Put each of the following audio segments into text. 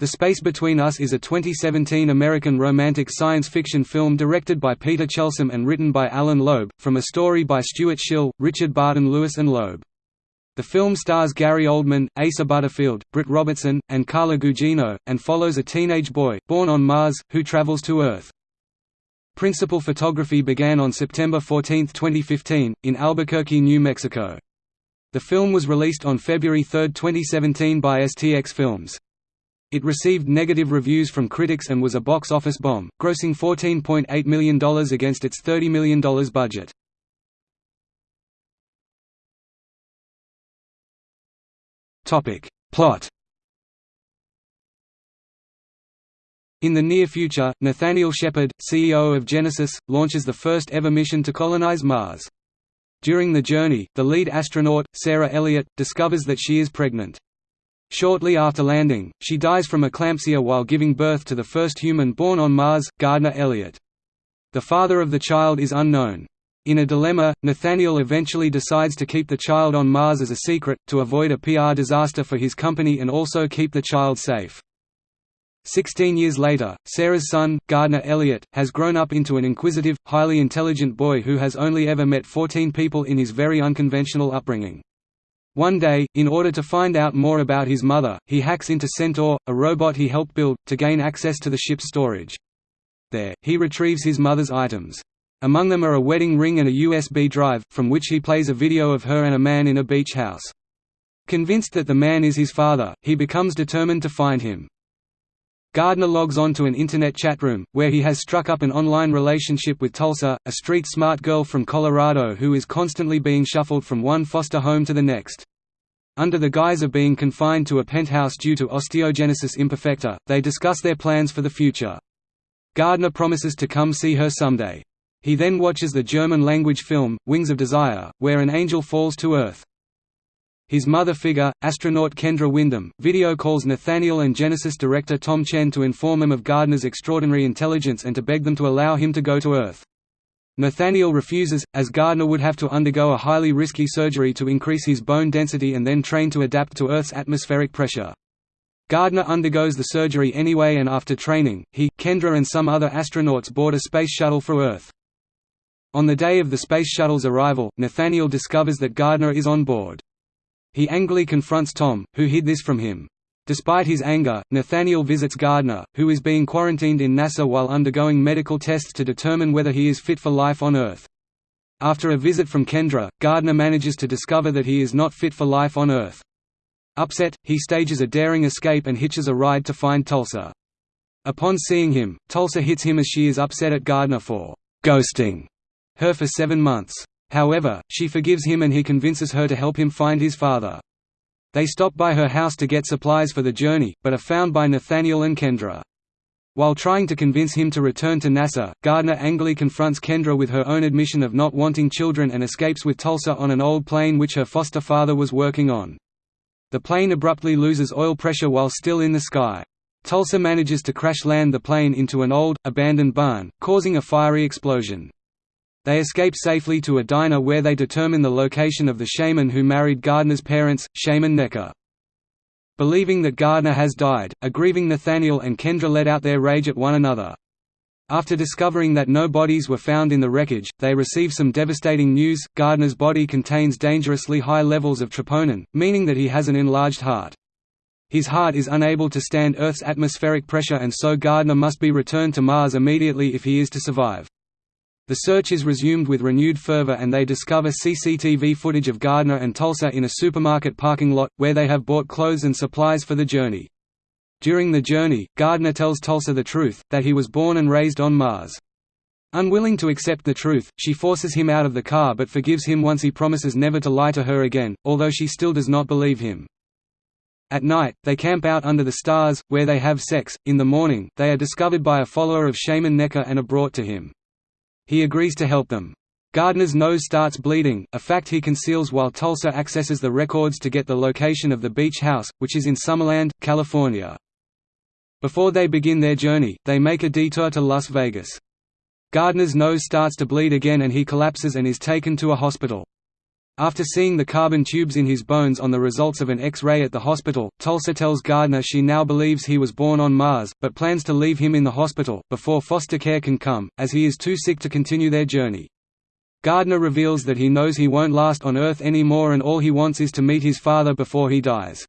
The Space Between Us is a 2017 American romantic science fiction film directed by Peter Chelsom and written by Allan Loeb, from a story by Stewart Schill, Richard Barton Lewis and Loeb. The film stars Gary Oldman, Asa Butterfield, Britt Robertson, and Carla Gugino, and follows a teenage boy, born on Mars, who travels to Earth. Principal photography began on September 14, 2015, in Albuquerque, New Mexico. The film was released on February 3, 2017 by STX Films. It received negative reviews from critics and was a box office bomb, grossing $14.8 million against its $30 million budget. Plot In the near future, Nathaniel Shepard, CEO of Genesis, launches the first ever mission to colonize Mars. During the journey, the lead astronaut, Sarah Elliott, discovers that she is pregnant. Shortly after landing, she dies from eclampsia while giving birth to the first human born on Mars, Gardner Elliott. The father of the child is unknown. In a dilemma, Nathaniel eventually decides to keep the child on Mars as a secret, to avoid a PR disaster for his company and also keep the child safe. Sixteen years later, Sarah's son, Gardner Elliott, has grown up into an inquisitive, highly intelligent boy who has only ever met 14 people in his very unconventional upbringing. One day, in order to find out more about his mother, he hacks into Centaur, a robot he helped build, to gain access to the ship's storage. There, he retrieves his mother's items. Among them are a wedding ring and a USB drive, from which he plays a video of her and a man in a beach house. Convinced that the man is his father, he becomes determined to find him. Gardner logs on to an internet chat room, where he has struck up an online relationship with Tulsa, a street-smart girl from Colorado who is constantly being shuffled from one foster home to the next. Under the guise of being confined to a penthouse due to osteogenesis imperfecta, they discuss their plans for the future. Gardner promises to come see her someday. He then watches the German-language film, Wings of Desire, where an angel falls to Earth. His mother figure, astronaut Kendra Windham, video calls Nathaniel and Genesis director Tom Chen to inform him of Gardner's extraordinary intelligence and to beg them to allow him to go to Earth. Nathaniel refuses, as Gardner would have to undergo a highly risky surgery to increase his bone density and then train to adapt to Earth's atmospheric pressure. Gardner undergoes the surgery anyway and after training, he, Kendra and some other astronauts board a space shuttle for Earth. On the day of the space shuttle's arrival, Nathaniel discovers that Gardner is on board. He angrily confronts Tom, who hid this from him. Despite his anger, Nathaniel visits Gardner, who is being quarantined in NASA while undergoing medical tests to determine whether he is fit for life on Earth. After a visit from Kendra, Gardner manages to discover that he is not fit for life on Earth. Upset, he stages a daring escape and hitches a ride to find Tulsa. Upon seeing him, Tulsa hits him as she is upset at Gardner for «ghosting» her for seven months. However, she forgives him and he convinces her to help him find his father. They stop by her house to get supplies for the journey, but are found by Nathaniel and Kendra. While trying to convince him to return to NASA, Gardner angrily confronts Kendra with her own admission of not wanting children and escapes with Tulsa on an old plane which her foster father was working on. The plane abruptly loses oil pressure while still in the sky. Tulsa manages to crash land the plane into an old, abandoned barn, causing a fiery explosion. They escape safely to a diner where they determine the location of the shaman who married Gardner's parents, Shaman Necker. Believing that Gardner has died, a grieving Nathaniel and Kendra let out their rage at one another. After discovering that no bodies were found in the wreckage, they receive some devastating news, Gardner's body contains dangerously high levels of troponin, meaning that he has an enlarged heart. His heart is unable to stand Earth's atmospheric pressure and so Gardner must be returned to Mars immediately if he is to survive. The search is resumed with renewed fervor and they discover CCTV footage of Gardner and Tulsa in a supermarket parking lot, where they have bought clothes and supplies for the journey. During the journey, Gardner tells Tulsa the truth, that he was born and raised on Mars. Unwilling to accept the truth, she forces him out of the car but forgives him once he promises never to lie to her again, although she still does not believe him. At night, they camp out under the stars, where they have sex. In the morning, they are discovered by a follower of Shaman Necker and are brought to him. He agrees to help them. Gardner's nose starts bleeding, a fact he conceals while Tulsa accesses the records to get the location of the beach house, which is in Summerland, California. Before they begin their journey, they make a detour to Las Vegas. Gardner's nose starts to bleed again and he collapses and is taken to a hospital. After seeing the carbon tubes in his bones on the results of an X-ray at the hospital, Tulsa tells Gardner she now believes he was born on Mars, but plans to leave him in the hospital, before foster care can come, as he is too sick to continue their journey. Gardner reveals that he knows he won't last on Earth anymore and all he wants is to meet his father before he dies.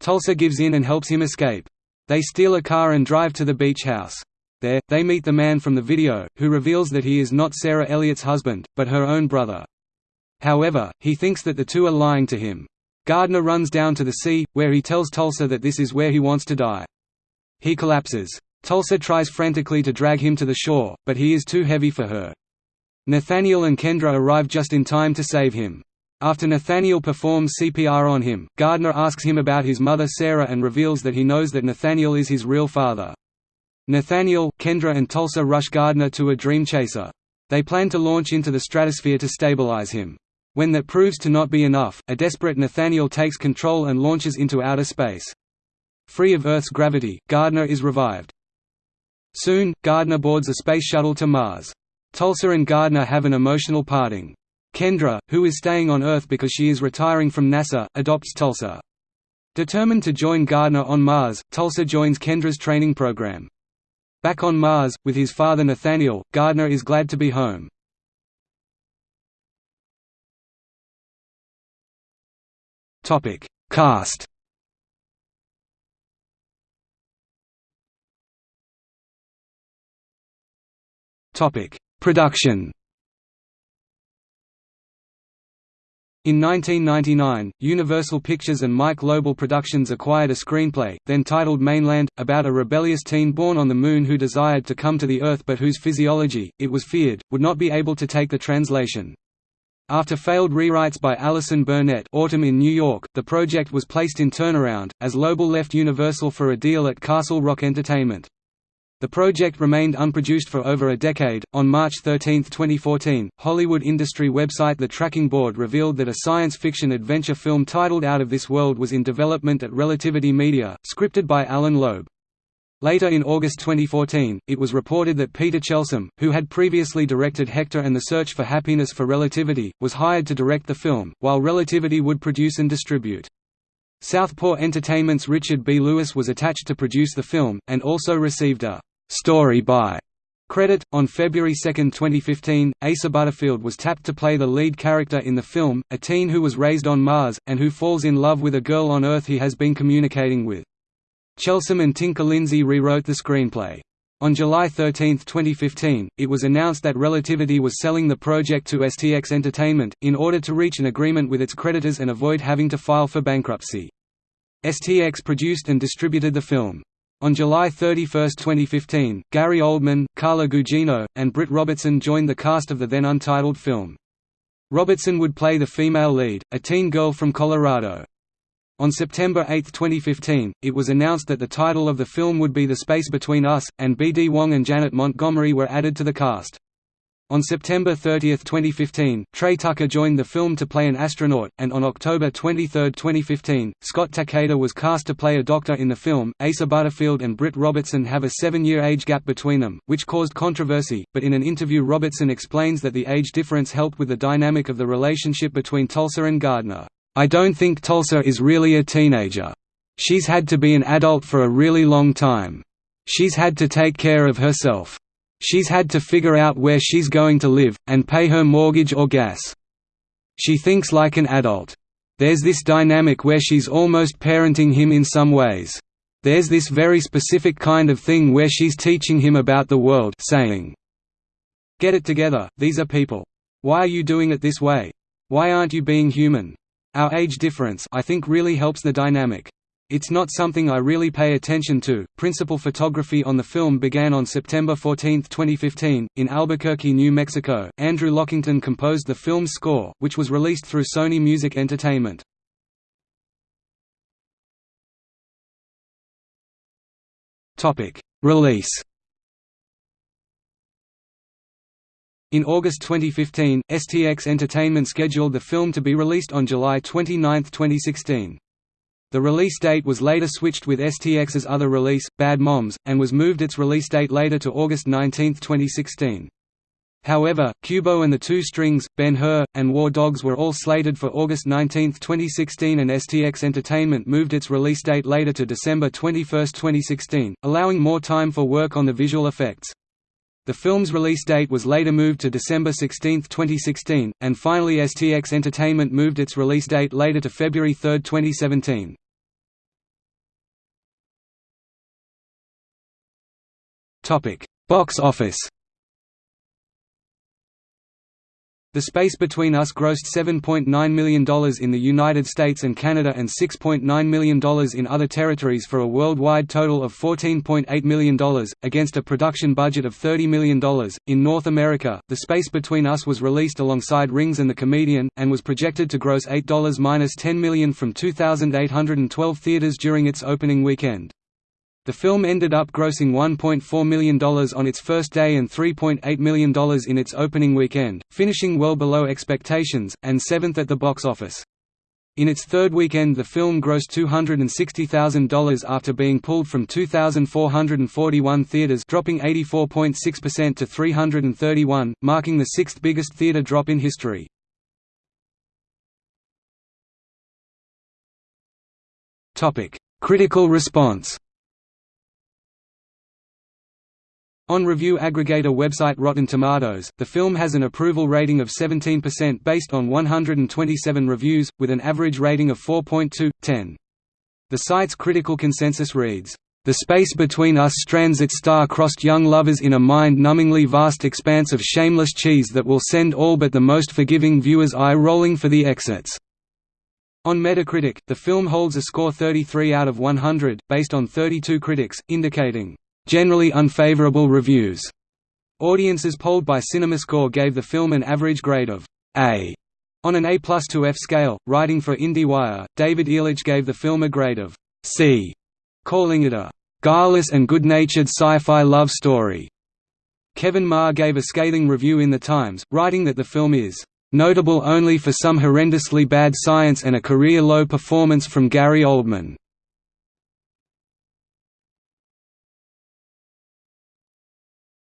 Tulsa gives in and helps him escape. They steal a car and drive to the beach house. There, they meet the man from the video, who reveals that he is not Sarah Elliott's husband, but her own brother. However, he thinks that the two are lying to him. Gardner runs down to the sea, where he tells Tulsa that this is where he wants to die. He collapses. Tulsa tries frantically to drag him to the shore, but he is too heavy for her. Nathaniel and Kendra arrive just in time to save him. After Nathaniel performs CPR on him, Gardner asks him about his mother Sarah and reveals that he knows that Nathaniel is his real father. Nathaniel, Kendra and Tulsa rush Gardner to a dream chaser. They plan to launch into the stratosphere to stabilize him. When that proves to not be enough, a desperate Nathaniel takes control and launches into outer space. Free of Earth's gravity, Gardner is revived. Soon, Gardner boards a space shuttle to Mars. Tulsa and Gardner have an emotional parting. Kendra, who is staying on Earth because she is retiring from NASA, adopts Tulsa. Determined to join Gardner on Mars, Tulsa joins Kendra's training program. Back on Mars, with his father Nathaniel, Gardner is glad to be home. Topic: Cast. Topic: Production. In 1999, Universal Pictures and Mike Lobell Productions acquired a screenplay, then titled Mainland, about a rebellious teen born on the Moon who desired to come to the Earth but whose physiology, it was feared, would not be able to take the translation. After failed rewrites by Allison Burnett Autumn in New York, the project was placed in turnaround, as Lobell left Universal for a deal at Castle Rock Entertainment. The project remained unproduced for over a decade. On March 13, 2014, Hollywood industry website The Tracking Board revealed that a science fiction adventure film titled Out of This World was in development at Relativity Media, scripted by Allan Loeb. Later in August 2014, it was reported that Peter Chelsom, who had previously directed Hector and the Search for Happiness for Relativity, was hired to direct the film, while Relativity would produce and distribute. Southpaw Entertainment's Richard B. Lewis was attached to produce the film, and also received a «story by» credit. On February 2, 2015, Asa Butterfield was tapped to play the lead character in the film, a teen who was raised on Mars, and who falls in love with a girl on Earth he has been communicating with. Chelsom and Tinker Lindsay rewrote the screenplay. On July 13, 2015, it was announced that Relativity was selling the project to STX Entertainment, in order to reach an agreement with its creditors and avoid having to file for bankruptcy. STX produced and distributed the film. On July 31, 2015, Gary Oldman, Carla Gugino, and Britt Robertson joined the cast of the then untitled film. Robertson would play the female lead, a teen girl from Colorado. On September 8, 2015, it was announced that the title of the film would be The Space Between Us, and B.D. Wong and Janet Montgomery were added to the cast. On September 30, 2015, Trey Tucker joined the film to play an astronaut, and on October 23, 2015, Scott Takeda was cast to play a doctor in the film. Asa Butterfield and Britt Robertson have a seven year age gap between them, which caused controversy, but in an interview, Robertson explains that the age difference helped with the dynamic of the relationship between Tulsa and Gardner. I don't think Tulsa is really a teenager. She's had to be an adult for a really long time. She's had to take care of herself. She's had to figure out where she's going to live, and pay her mortgage or gas. She thinks like an adult. There's this dynamic where she's almost parenting him in some ways. There's this very specific kind of thing where she's teaching him about the world saying, Get it together, these are people. Why are you doing it this way? Why aren't you being human? Our age difference I think really helps the dynamic. It's not something I really pay attention to. Principal photography on the film began on September 14, 2015, in Albuquerque, New Mexico. Andrew Lockington composed the film's score, which was released through Sony Music Entertainment. Topic: Release In August 2015, STX Entertainment scheduled the film to be released on July 29, 2016. The release date was later switched with STX's other release, Bad Moms, and was moved its release date later to August 19, 2016. However, Kubo and the Two Strings, Ben-Hur, and War Dogs were all slated for August 19, 2016 and STX Entertainment moved its release date later to December 21, 2016, allowing more time for work on the visual effects. The film's release date was later moved to December 16, 2016, and finally STX Entertainment moved its release date later to February 3, 2017. Box office The Space Between Us grossed $7.9 million in the United States and Canada and $6.9 million in other territories for a worldwide total of $14.8 million, against a production budget of $30 million. In North America, The Space Between Us was released alongside Rings and the Comedian, and was projected to gross $8-10 million from 2,812 theaters during its opening weekend. The film ended up grossing $1.4 million on its first day and $3.8 million in its opening weekend, finishing well below expectations, and seventh at the box office. In its third weekend the film grossed $260,000 after being pulled from 2,441 theaters dropping 84.6% to 331, marking the sixth biggest theater drop in history. Critical response On review aggregator website Rotten Tomatoes, the film has an approval rating of 17% based on 127 reviews, with an average rating of 4.2/10. The site's critical consensus reads, "...the space between us strands its star-crossed young lovers in a mind-numbingly vast expanse of shameless cheese that will send all but the most forgiving viewers eye-rolling for the exits." On Metacritic, the film holds a score 33 out of 100, based on 32 critics, indicating generally unfavorable reviews. Audiences polled by CinemaScore gave the film an average grade of A on an A plus to F scale. Writing for IndieWire, David Ehrlich gave the film a grade of C, calling it a guileless and good-natured sci-fi love story. Kevin Maher gave a scathing review in The Times, writing that the film is notable only for some horrendously bad science and a career-low performance from Gary Oldman.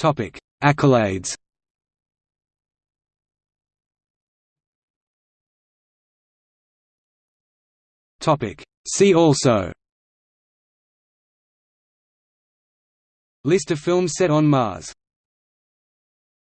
Topic: Accolades. Topic: See also. List of films set on Mars